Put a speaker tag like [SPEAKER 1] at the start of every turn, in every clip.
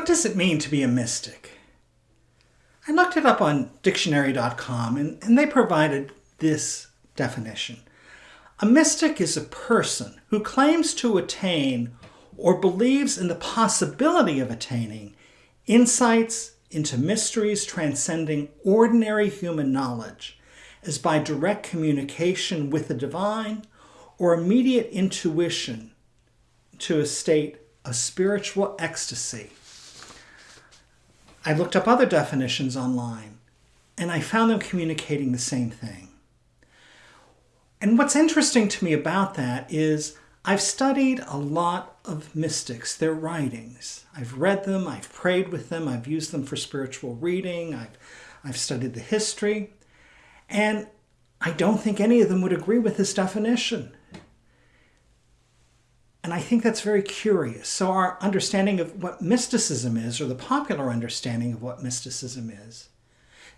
[SPEAKER 1] What does it mean to be a mystic? I looked it up on dictionary.com and, and they provided this definition. A mystic is a person who claims to attain or believes in the possibility of attaining insights into mysteries transcending ordinary human knowledge as by direct communication with the divine or immediate intuition to a state of spiritual ecstasy. I looked up other definitions online and I found them communicating the same thing. And what's interesting to me about that is I've studied a lot of mystics, their writings. I've read them, I've prayed with them, I've used them for spiritual reading, I've, I've studied the history, and I don't think any of them would agree with this definition. And I think that's very curious. So our understanding of what mysticism is, or the popular understanding of what mysticism is,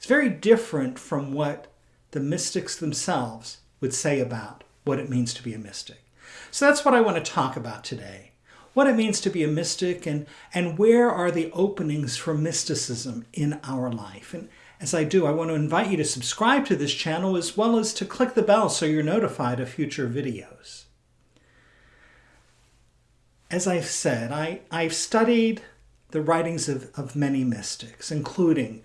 [SPEAKER 1] is very different from what the mystics themselves would say about what it means to be a mystic. So that's what I want to talk about today. What it means to be a mystic and, and where are the openings for mysticism in our life. And as I do, I want to invite you to subscribe to this channel as well as to click the bell so you're notified of future videos. As I've said, I, I've studied the writings of, of many mystics, including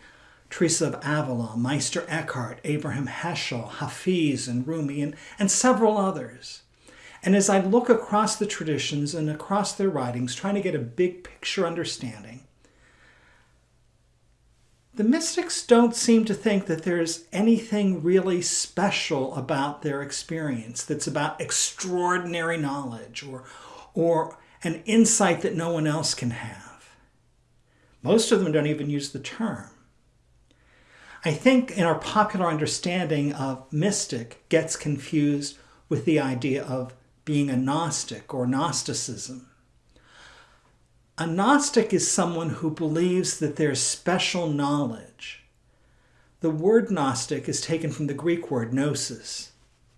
[SPEAKER 1] Teresa of Avila, Meister Eckhart, Abraham Heschel, Hafiz, and Rumi, and, and several others. And as I look across the traditions and across their writings, trying to get a big picture understanding, the mystics don't seem to think that there's anything really special about their experience that's about extraordinary knowledge or, or an insight that no one else can have. Most of them don't even use the term. I think in our popular understanding of mystic gets confused with the idea of being a Gnostic or Gnosticism. A Gnostic is someone who believes that there's special knowledge. The word Gnostic is taken from the Greek word gnosis,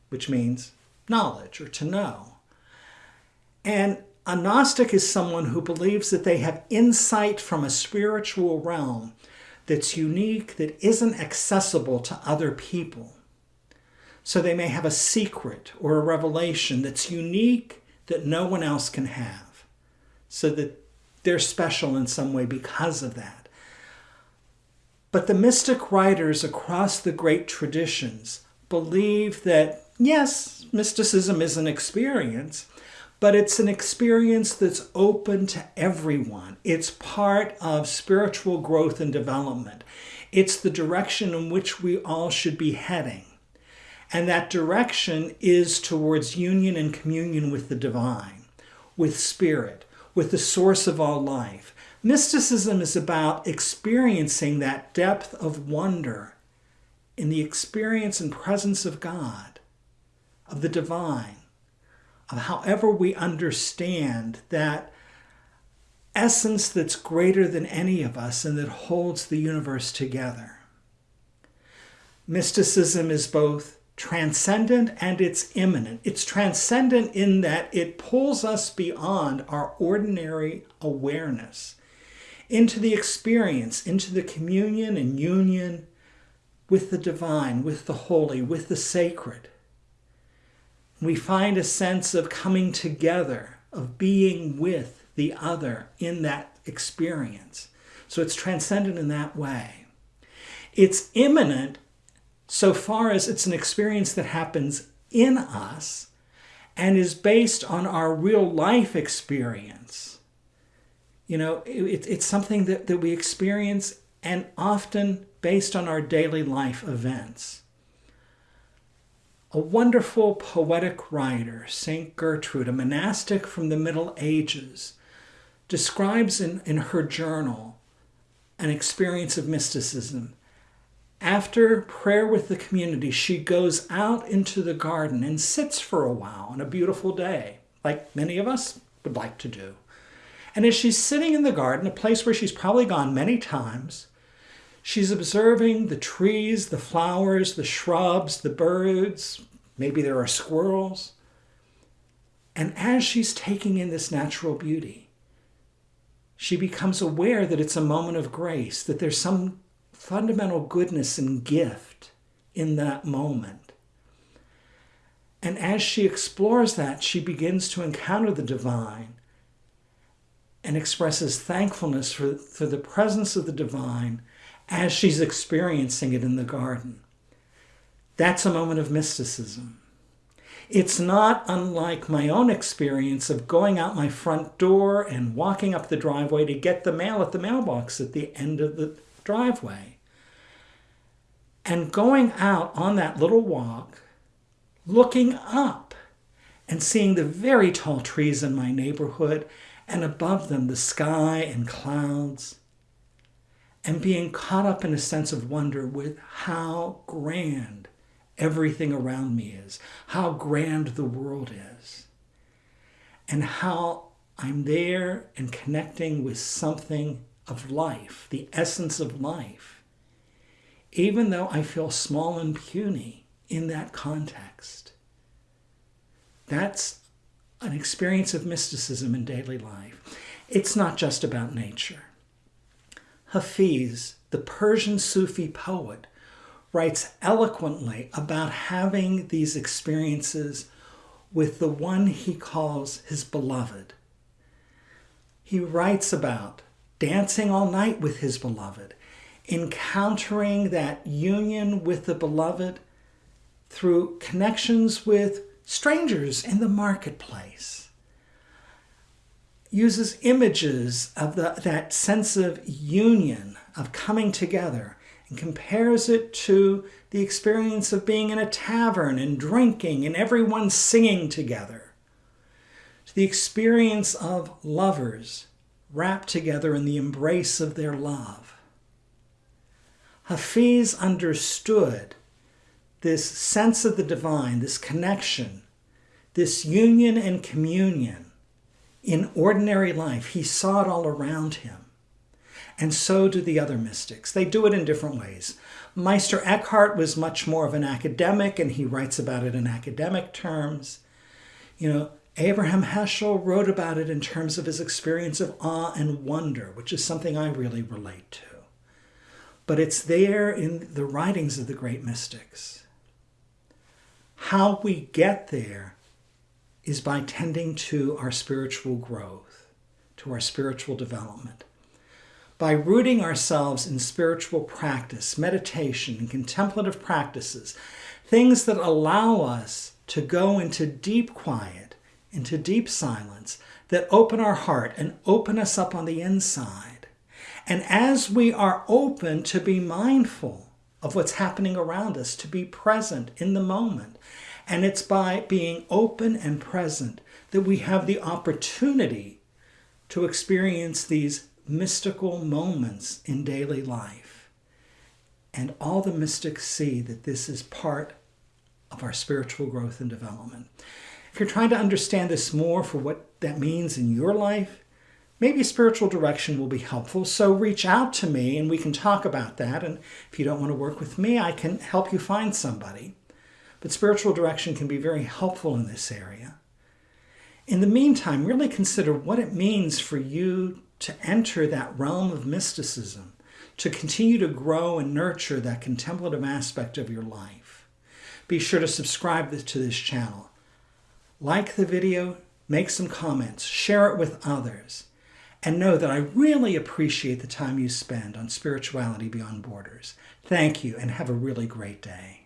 [SPEAKER 1] which means knowledge or to know. And a Gnostic is someone who believes that they have insight from a spiritual realm that's unique, that isn't accessible to other people. So they may have a secret or a revelation that's unique that no one else can have. So that they're special in some way because of that. But the mystic writers across the great traditions believe that, yes, mysticism is an experience, but it's an experience that's open to everyone. It's part of spiritual growth and development. It's the direction in which we all should be heading. And that direction is towards union and communion with the divine, with spirit, with the source of all life. Mysticism is about experiencing that depth of wonder in the experience and presence of God, of the divine, however we understand that essence that's greater than any of us and that holds the universe together. Mysticism is both transcendent and it's immanent. It's transcendent in that it pulls us beyond our ordinary awareness into the experience, into the communion and union with the divine, with the holy, with the sacred. We find a sense of coming together, of being with the other in that experience. So it's transcendent in that way. It's immanent so far as it's an experience that happens in us and is based on our real life experience. You know, it, it's something that, that we experience and often based on our daily life events. A wonderful poetic writer, St. Gertrude, a monastic from the Middle Ages, describes in, in her journal an experience of mysticism after prayer with the community, she goes out into the garden and sits for a while on a beautiful day, like many of us would like to do. And as she's sitting in the garden, a place where she's probably gone many times, she's observing the trees, the flowers, the shrubs, the birds, maybe there are squirrels. And as she's taking in this natural beauty, she becomes aware that it's a moment of grace, that there's some fundamental goodness and gift in that moment. And as she explores that, she begins to encounter the divine and expresses thankfulness for, for the presence of the divine as she's experiencing it in the garden. That's a moment of mysticism. It's not unlike my own experience of going out my front door and walking up the driveway to get the mail at the mailbox at the end of the driveway. And going out on that little walk, looking up and seeing the very tall trees in my neighborhood and above them the sky and clouds, and being caught up in a sense of wonder with how grand everything around me is, how grand the world is, and how I'm there and connecting with something of life, the essence of life, even though I feel small and puny in that context. That's an experience of mysticism in daily life. It's not just about nature. Hafiz, the Persian Sufi poet, writes eloquently about having these experiences with the one he calls his beloved. He writes about dancing all night with his beloved, encountering that union with the beloved through connections with strangers in the marketplace. Uses images of the, that sense of union, of coming together, and compares it to the experience of being in a tavern and drinking and everyone singing together, to the experience of lovers wrapped together in the embrace of their love. Hafiz understood this sense of the divine, this connection, this union and communion in ordinary life. He saw it all around him. And so do the other mystics. They do it in different ways. Meister Eckhart was much more of an academic, and he writes about it in academic terms. You know, Abraham Heschel wrote about it in terms of his experience of awe and wonder, which is something I really relate to. But it's there in the writings of the great mystics. How we get there is by tending to our spiritual growth, to our spiritual development by rooting ourselves in spiritual practice, meditation, and contemplative practices, things that allow us to go into deep quiet, into deep silence, that open our heart and open us up on the inside. And as we are open to be mindful of what's happening around us, to be present in the moment, and it's by being open and present that we have the opportunity to experience these mystical moments in daily life. And all the mystics see that this is part of our spiritual growth and development. If you're trying to understand this more for what that means in your life, maybe spiritual direction will be helpful. So reach out to me and we can talk about that. And if you don't want to work with me, I can help you find somebody. But spiritual direction can be very helpful in this area. In the meantime, really consider what it means for you to enter that realm of mysticism, to continue to grow and nurture that contemplative aspect of your life. Be sure to subscribe to this channel. Like the video, make some comments, share it with others, and know that I really appreciate the time you spend on Spirituality Beyond Borders. Thank you and have a really great day.